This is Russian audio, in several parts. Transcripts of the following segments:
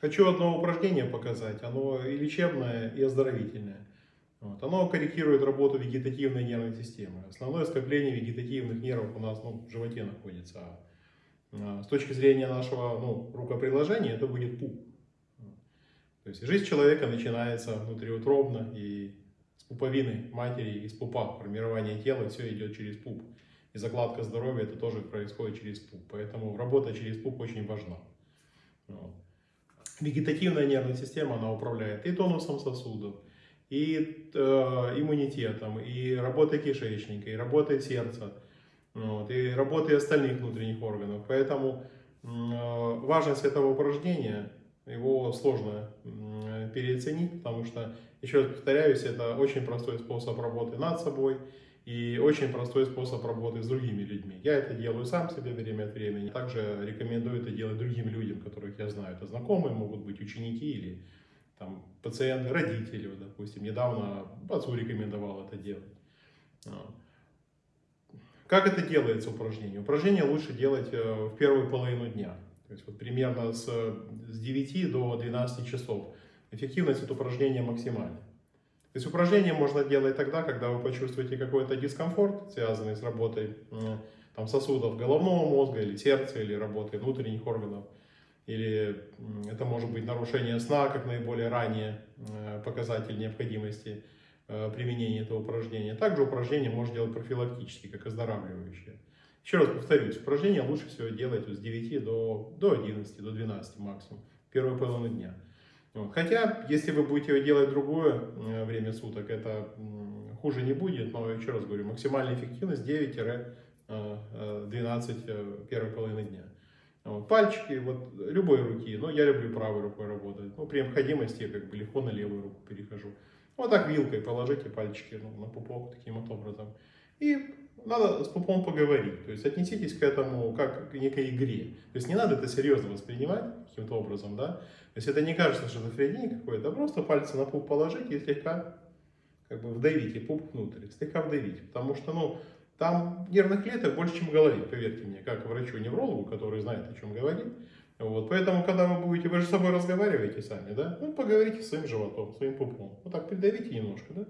Хочу одно упражнение показать. Оно и лечебное, и оздоровительное. Вот. Оно корректирует работу вегетативной нервной системы. Основное скопление вегетативных нервов у нас ну, в животе находится. А с точки зрения нашего ну, рукоприложения это будет пуп. То есть жизнь человека начинается внутриутробно и с пуповины матери, из пупа. Формирование тела, все идет через пуп. И закладка здоровья это тоже происходит через пуп. Поэтому работа через пуп очень важна. Вот. Вегетативная нервная система, она управляет и тонусом сосудов, и э, иммунитетом, и работой кишечника, и работой сердца, вот, и работой остальных внутренних органов. Поэтому э, важность этого упражнения, его сложно э, переоценить, потому что, еще раз повторяюсь, это очень простой способ работы над собой, и очень простой способ работы с другими людьми. Я это делаю сам себе время от времени. Также рекомендую это делать другим людям, которых я знаю. Это знакомые, могут быть ученики или там, пациенты, родители. Вот, допустим, недавно отцу рекомендовал это делать. Как это делается упражнение? Упражнение лучше делать э, в первую половину дня. То есть вот примерно с, с 9 до 12 часов. Эффективность этого упражнения максимальная. То есть упражнение можно делать тогда, когда вы почувствуете какой-то дискомфорт, связанный с работой там, сосудов головного мозга или сердца, или работой внутренних органов. Или это может быть нарушение сна, как наиболее ранее э, показатель необходимости э, применения этого упражнения. Также упражнение можно делать профилактически, как оздоравливающее. Еще раз повторюсь, упражнение лучше всего делать с 9 до, до 11, до 12 максимум, первую половину дня. Хотя, если вы будете делать другое э, время суток, это хуже не будет, но еще раз говорю, максимальная эффективность 9-12 э, э, первой половины дня. Пальчики, вот любой руки, но я люблю правой рукой работать, ну, при необходимости я как бы легко на левую руку перехожу. Вот так вилкой положите пальчики ну, на пупок таким вот образом. И надо с пупом поговорить, то есть отнеситесь к этому как к некой игре. То есть не надо это серьезно воспринимать каким-то образом, да. То есть это не кажется шизофренией какой-то, а просто пальцы на пуп положить и слегка как бы вдавите пуп внутрь, слегка вдавить, потому что, ну, там нервных клеток больше, чем в голове, поверьте мне, как врачу-неврологу, который знает, о чем говорит. Вот, поэтому, когда вы будете, вы же с собой разговариваете сами, да, ну, поговорите своим животом, своим пупом, вот так придавите немножко, да,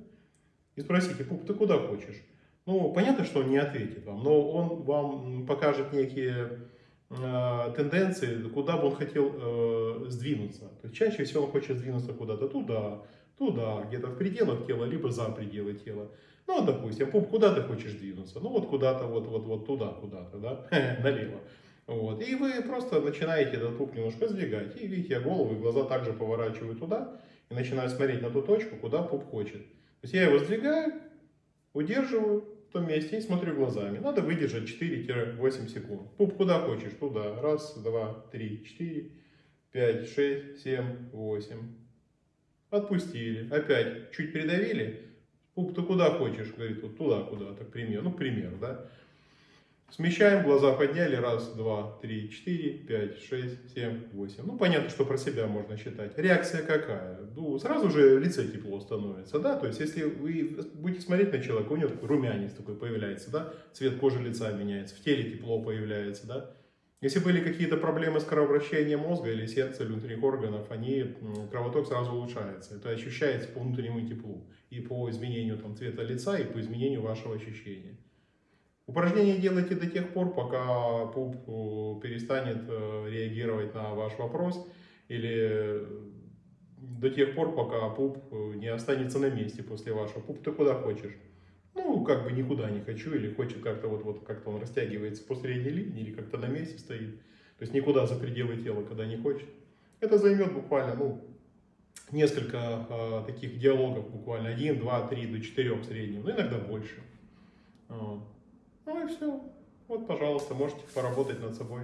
и спросите, пуп, ты куда хочешь? Ну, понятно, что он не ответит вам, но он вам покажет некие э, тенденции, куда бы он хотел э, сдвинуться. То есть чаще всего он хочет сдвинуться куда-то туда, туда, где-то в пределах тела, либо за пределы тела. Ну, допустим, пуп, куда ты хочешь двинуться? Ну, вот куда-то, вот, вот, вот туда, куда-то, да, налево. Вот. И вы просто начинаете этот пуп немножко сдвигать. И видите, голову и глаза также поворачиваю туда и начинаю смотреть на ту точку, куда пуп хочет. То есть я его сдвигаю, удерживаю в том месте и смотрю глазами. Надо выдержать 4-8 секунд. Пуп куда хочешь, туда. Раз, два, три, четыре, пять, шесть, семь, восемь. Отпустили. Опять чуть придавили. Пуп, ты куда хочешь? Говорит, вот туда куда-то, к примеру. Ну, к примеру, да. Смещаем, глаза подняли, раз, два, три, четыре, пять, шесть, семь, восемь. Ну, понятно, что про себя можно считать. Реакция какая? Ну, сразу же лицо тепло становится, да, то есть, если вы будете смотреть на человека, у него такой румянец такой появляется, да, цвет кожи лица меняется, в теле тепло появляется, да. Если были какие-то проблемы с кровообращением мозга или сердца, или внутренних органов, они, кровоток сразу улучшается. Это ощущается по внутреннему теплу и по изменению там, цвета лица, и по изменению вашего ощущения. Упражнение делайте до тех пор, пока пуп э, перестанет э, реагировать на ваш вопрос или до тех пор, пока пуп э, не останется на месте после вашего. Пуп, ты куда хочешь? Ну, как бы никуда не хочу, или хочет как-то вот, вот как-то он растягивается по средней линии, или как-то на месте стоит. То есть никуда за пределы тела, когда не хочет. Это займет буквально, ну, несколько э, таких диалогов, буквально один, два, три, до четырех в среднем, ну, иногда больше. Ну и все. Вот, пожалуйста, можете поработать над собой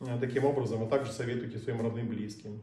э, таким образом, а также советуйте своим родным близким.